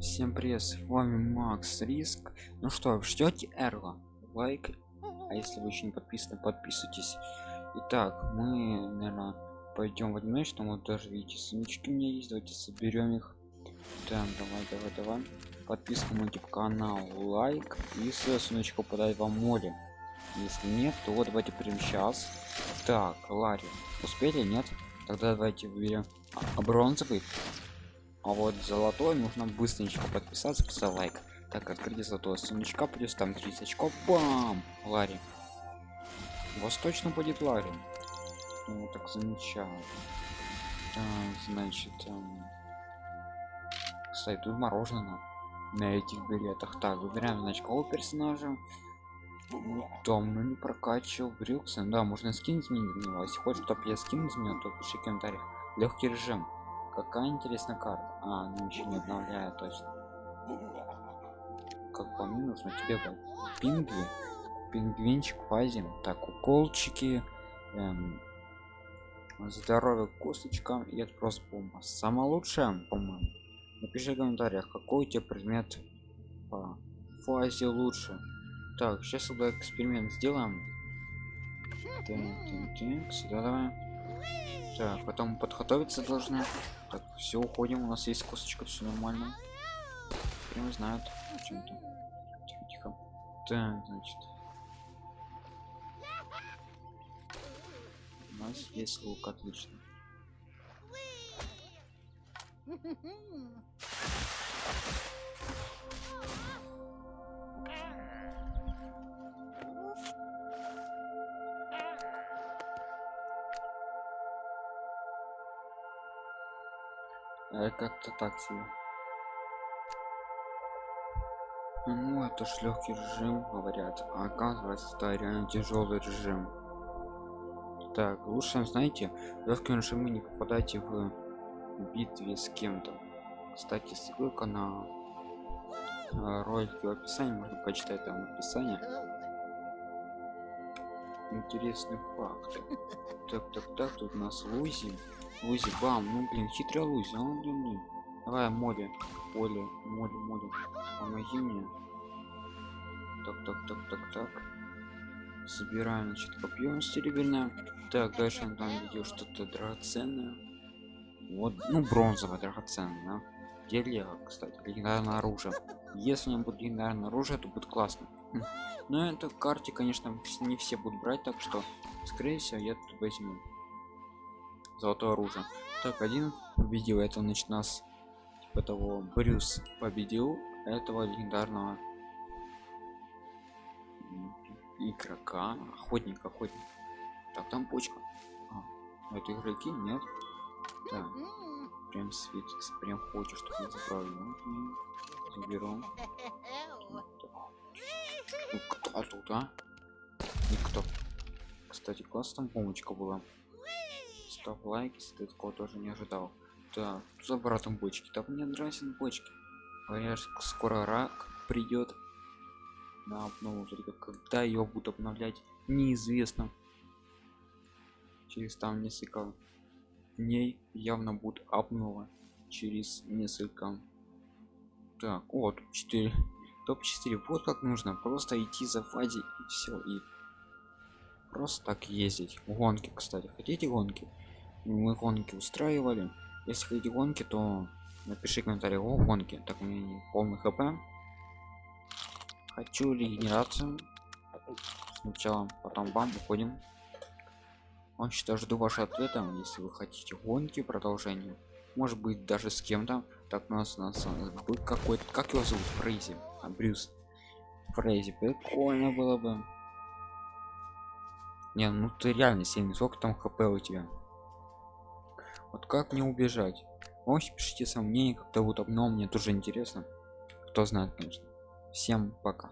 Всем привет, с вами Макс Риск. Ну что, ждете Эрла? Лайк. А если вы еще не подписаны, подписывайтесь. Итак, мы, наверное, пойдем в что вот даже видите, сумочки у меня есть, давайте соберем их. Так, давай, давай, давай. Подписка на YouTube канал, лайк и с сумочку подать вам море. Если нет, то вот давайте прямо сейчас. Так, Ларри, успели, нет? Тогда давайте выберем а, бронзовый а вот золотой нужно быстренько подписаться поставить лайк. Так открыть золотое сундучка плюс там 30 очков. Бам! Ларри. У вас точно будет ларри. Ну так замечательно так, значит эм... кстати тут мороженое на этих билетах. Так выбираем значкового персонажа. Ну, там ну не прокачивал брюксы да можно скин изменить на него если хочешь чтобы я скин изменил то пиши в комментариях. Легкий режим какая интересная карта? А ну еще не обновляет точно. Как по мне нужно тебе пингви пингвинчик фазим так уколчики эм, здоровье косточкам и это просто бомба. Самое лучшее по-моему. Напиши в комментариях какой у тебя предмет по фазе лучше. Так сейчас тогда эксперимент сделаем. Так, так, так, сюда давай так потом подготовиться должны. Так все уходим у нас есть косточка все нормально. Прям знают о чем-то тихо тихо. Так значит. У нас есть лук отлично как-то так себе. Ну это ж легкий режим говорят. А оказывается это реально тяжелый режим. Так лучше знаете легкий режим не попадайте в битве с кем-то. Кстати ссылка на ролики в описании можно почитать там описание интересный факт. Так так так тут у нас лузи Лузи, бам, ну блин, хитрая Лузи, а он блин, блин. Давай, море, поле, море, море, помоги мне. Так, так, так, так, так. Собираем, значит, копье серебряное. Так, дальше он там видел что-то драгоценное. Вот, ну, бронзовое драгоценное, да? Где кстати, легендарное оружие. Если у меня будет легендарное оружие, то будет классно. Хм. Но это карте, конечно, не все будут брать, так что, скорее всего, я тут возьму золотое оружие. Так один победил это значит нас типа того брюс победил этого легендарного игрока. Охотник охотник. Так там почка. А, это игроки? Нет. Да. Прям светится прям хочешь чтобы я забрал ну, заберу. Ну, кто тут а? Никто. Кстати классная помочка была ставь лайк если ты такого тоже не ожидал. Да за братом бочки. Так мне нравятся бочки. Говорят скоро рак придет на обнову. Только когда ее будут обновлять неизвестно. Через там несколько дней явно будет обнова. Через несколько. Так вот 4 топ 4 вот как нужно просто идти за фазе и все и просто так ездить. Гонки кстати. Хотите гонки мы гонки устраивали. Если хотите гонки то напиши комментарий. О гонки. Так у меня полный хп. Хочу регенерацию. Сначала потом бам уходим. Он что жду ваши ответы если вы хотите гонки продолжение. Может быть даже с кем-то. Так у нас у нас будет какой-то как его зовут? Фрейзи. А брюс. Фрейзи. Прикольно было бы. Не ну ты реально сильный. Сколько там хп у тебя вот как мне убежать? Можете пишите сомнения как-то вот обно мне тоже интересно. Кто знает конечно. Всем пока